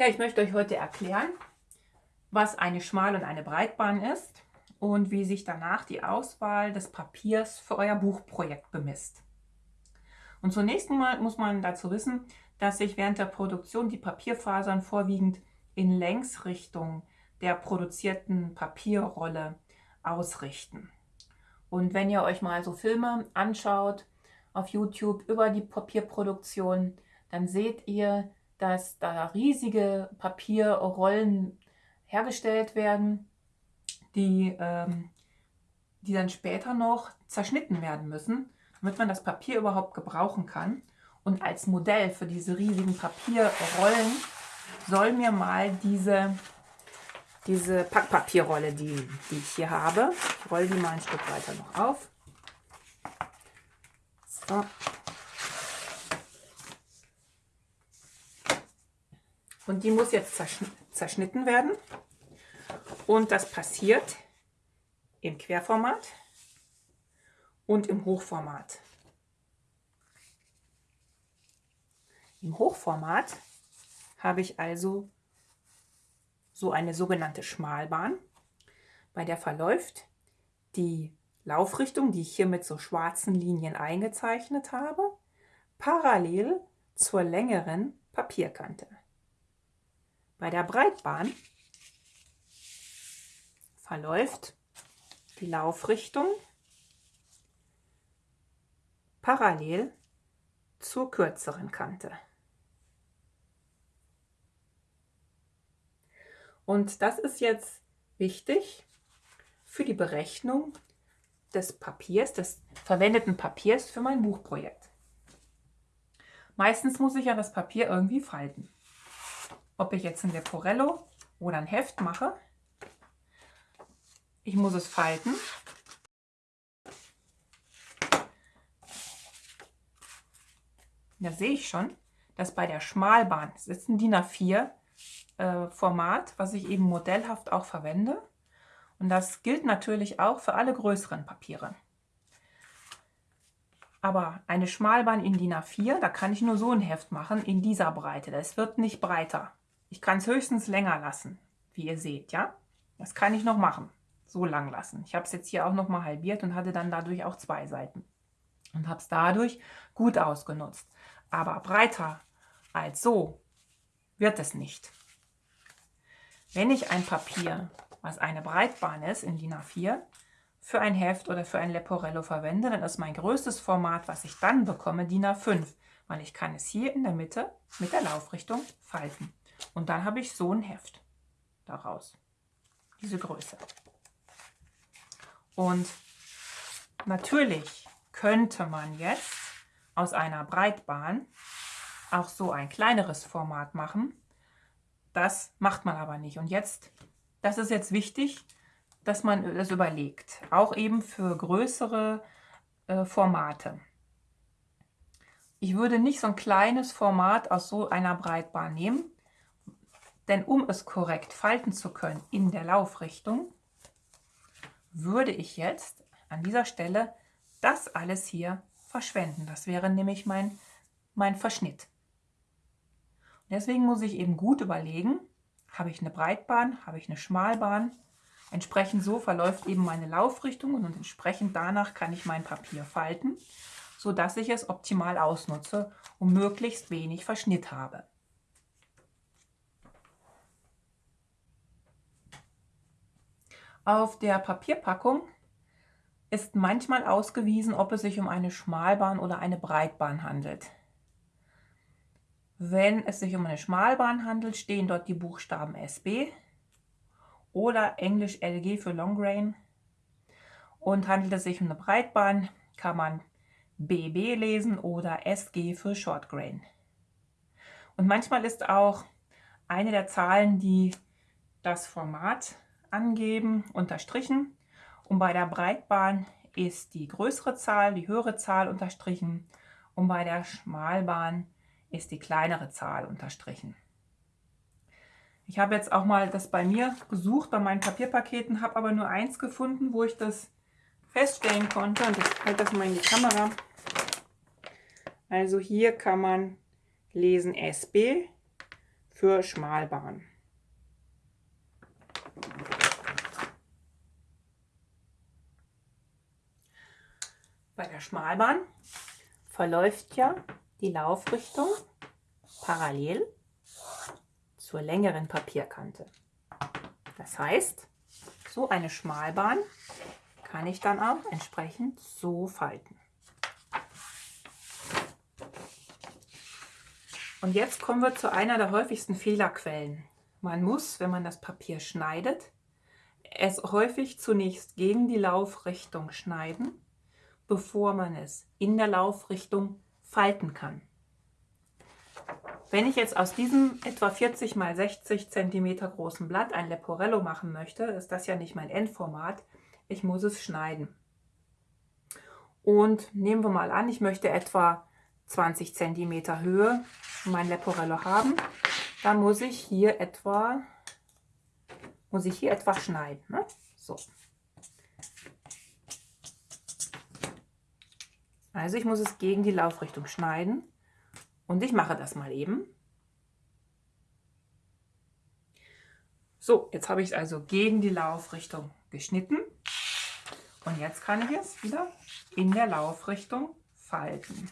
Ja, ich möchte euch heute erklären, was eine Schmal- und eine Breitbahn ist und wie sich danach die Auswahl des Papiers für euer Buchprojekt bemisst. Und zunächst mal muss man dazu wissen, dass sich während der Produktion die Papierfasern vorwiegend in Längsrichtung der produzierten Papierrolle ausrichten. Und wenn ihr euch mal so Filme anschaut auf YouTube über die Papierproduktion, dann seht ihr, dass da riesige Papierrollen hergestellt werden, die, ähm, die dann später noch zerschnitten werden müssen, damit man das Papier überhaupt gebrauchen kann. Und als Modell für diese riesigen Papierrollen soll mir mal diese, diese Packpapierrolle, die, die ich hier habe, ich rolle die mal ein Stück weiter noch auf. So. Und die muss jetzt zerschnitten werden. Und das passiert im Querformat und im Hochformat. Im Hochformat habe ich also so eine sogenannte Schmalbahn, bei der verläuft die Laufrichtung, die ich hier mit so schwarzen Linien eingezeichnet habe, parallel zur längeren Papierkante. Bei der Breitbahn verläuft die Laufrichtung parallel zur kürzeren Kante. Und das ist jetzt wichtig für die Berechnung des Papiers, des verwendeten Papiers für mein Buchprojekt. Meistens muss ich ja das Papier irgendwie falten ob ich jetzt ein Leporello oder ein Heft mache. Ich muss es falten. Da sehe ich schon, dass bei der Schmalbahn, das ist ein DIN A4 äh, Format, was ich eben modellhaft auch verwende. Und das gilt natürlich auch für alle größeren Papiere. Aber eine Schmalbahn in DIN A4, da kann ich nur so ein Heft machen in dieser Breite. Das wird nicht breiter. Ich kann es höchstens länger lassen, wie ihr seht, ja. Das kann ich noch machen, so lang lassen. Ich habe es jetzt hier auch noch mal halbiert und hatte dann dadurch auch zwei Seiten. Und habe es dadurch gut ausgenutzt. Aber breiter als so wird es nicht. Wenn ich ein Papier, was eine Breitbahn ist, in DIN A4, für ein Heft oder für ein Leporello verwende, dann ist mein größtes Format, was ich dann bekomme, DIN A5, weil ich kann es hier in der Mitte mit der Laufrichtung falten. Und dann habe ich so ein Heft daraus. Diese Größe. Und natürlich könnte man jetzt aus einer Breitbahn auch so ein kleineres Format machen. Das macht man aber nicht. Und jetzt, das ist jetzt wichtig, dass man das überlegt. Auch eben für größere äh, Formate. Ich würde nicht so ein kleines Format aus so einer Breitbahn nehmen, denn um es korrekt falten zu können in der Laufrichtung, würde ich jetzt an dieser Stelle das alles hier verschwenden. Das wäre nämlich mein, mein Verschnitt. Deswegen muss ich eben gut überlegen, habe ich eine Breitbahn, habe ich eine Schmalbahn. Entsprechend so verläuft eben meine Laufrichtung und entsprechend danach kann ich mein Papier falten, sodass ich es optimal ausnutze und möglichst wenig Verschnitt habe. Auf der Papierpackung ist manchmal ausgewiesen, ob es sich um eine Schmalbahn oder eine Breitbahn handelt. Wenn es sich um eine Schmalbahn handelt, stehen dort die Buchstaben SB oder Englisch LG für Long Grain. Und handelt es sich um eine Breitbahn, kann man BB lesen oder SG für Short Grain. Und manchmal ist auch eine der Zahlen, die das Format angeben, unterstrichen. Und bei der Breitbahn ist die größere Zahl, die höhere Zahl unterstrichen. Und bei der Schmalbahn ist die kleinere Zahl unterstrichen. Ich habe jetzt auch mal das bei mir gesucht, bei meinen Papierpaketen, habe aber nur eins gefunden, wo ich das feststellen konnte. Und ich halte das mal in die Kamera. Also hier kann man lesen SB für Schmalbahn. Bei der Schmalbahn verläuft ja die Laufrichtung parallel zur längeren Papierkante. Das heißt, so eine Schmalbahn kann ich dann auch entsprechend so falten. Und jetzt kommen wir zu einer der häufigsten Fehlerquellen. Man muss, wenn man das Papier schneidet, es häufig zunächst gegen die Laufrichtung schneiden, bevor man es in der Laufrichtung falten kann. Wenn ich jetzt aus diesem etwa 40 x 60 cm großen Blatt ein Leporello machen möchte, ist das ja nicht mein Endformat. Ich muss es schneiden. Und nehmen wir mal an, ich möchte etwa 20 cm Höhe mein Leporello haben, dann muss ich hier etwa, muss ich hier etwa schneiden. Ne? So. Also ich muss es gegen die Laufrichtung schneiden und ich mache das mal eben. So, jetzt habe ich es also gegen die Laufrichtung geschnitten und jetzt kann ich es wieder in der Laufrichtung falten.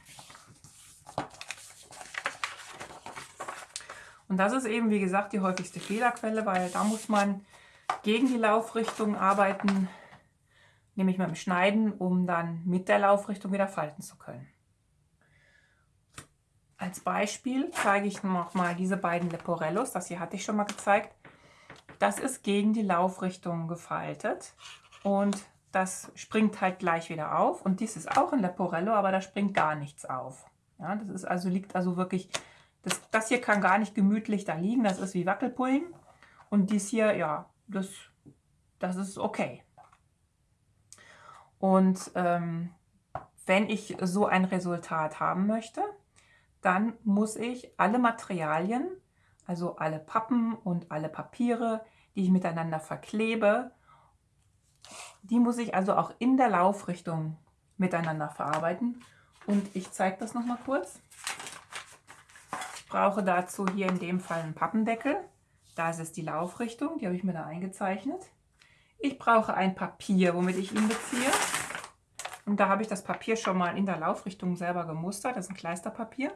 Und das ist eben, wie gesagt, die häufigste Fehlerquelle, weil da muss man gegen die Laufrichtung arbeiten, nämlich mit dem Schneiden, um dann mit der Laufrichtung wieder falten zu können. Als Beispiel zeige ich noch mal diese beiden Leporellos, das hier hatte ich schon mal gezeigt. Das ist gegen die Laufrichtung gefaltet und das springt halt gleich wieder auf. Und dies ist auch ein Leporello, aber da springt gar nichts auf. Ja, das ist also, liegt also wirklich das, das hier kann gar nicht gemütlich da liegen, das ist wie Wackelpullen. Und dies hier, ja, das, das ist okay. Und ähm, wenn ich so ein Resultat haben möchte, dann muss ich alle Materialien, also alle Pappen und alle Papiere, die ich miteinander verklebe, die muss ich also auch in der Laufrichtung miteinander verarbeiten. Und ich zeige das nochmal kurz brauche dazu hier in dem Fall einen Pappendeckel. Da ist es die Laufrichtung, die habe ich mir da eingezeichnet. Ich brauche ein Papier, womit ich ihn beziehe. Und da habe ich das Papier schon mal in der Laufrichtung selber gemustert. Das ist ein Kleisterpapier.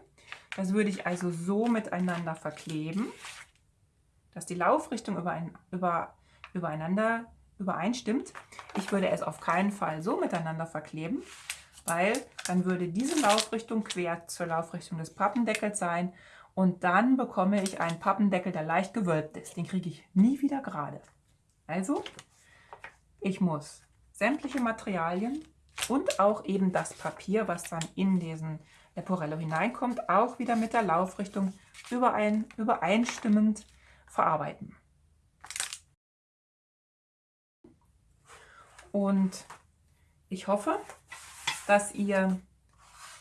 Das würde ich also so miteinander verkleben, dass die Laufrichtung überein, über, übereinander übereinstimmt. Ich würde es auf keinen Fall so miteinander verkleben, weil dann würde diese Laufrichtung quer zur Laufrichtung des Pappendeckels sein und dann bekomme ich einen Pappendeckel, der leicht gewölbt ist. Den kriege ich nie wieder gerade. Also, ich muss sämtliche Materialien und auch eben das Papier, was dann in diesen Leporello hineinkommt, auch wieder mit der Laufrichtung überein, übereinstimmend verarbeiten. Und ich hoffe, dass ihr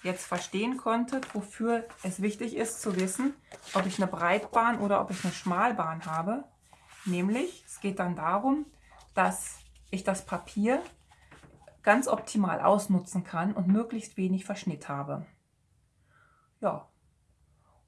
jetzt verstehen konntet, wofür es wichtig ist zu wissen, ob ich eine Breitbahn oder ob ich eine Schmalbahn habe. Nämlich, es geht dann darum, dass ich das Papier ganz optimal ausnutzen kann und möglichst wenig Verschnitt habe. Ja,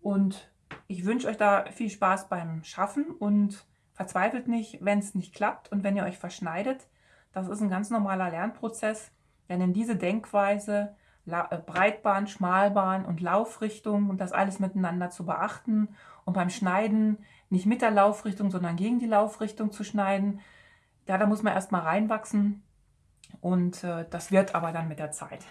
und ich wünsche euch da viel Spaß beim Schaffen und verzweifelt nicht, wenn es nicht klappt und wenn ihr euch verschneidet. Das ist ein ganz normaler Lernprozess, denn in diese Denkweise äh, Breitbahn, Schmalbahn und Laufrichtung und das alles miteinander zu beachten und beim Schneiden nicht mit der Laufrichtung, sondern gegen die Laufrichtung zu schneiden. Ja, da muss man erstmal reinwachsen und äh, das wird aber dann mit der Zeit.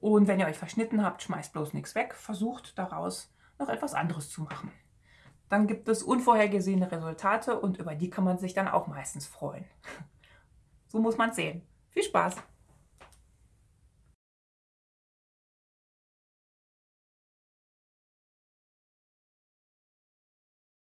Und wenn ihr euch verschnitten habt, schmeißt bloß nichts weg, versucht daraus noch etwas anderes zu machen. Dann gibt es unvorhergesehene Resultate und über die kann man sich dann auch meistens freuen. So muss man es sehen. Viel Spaß!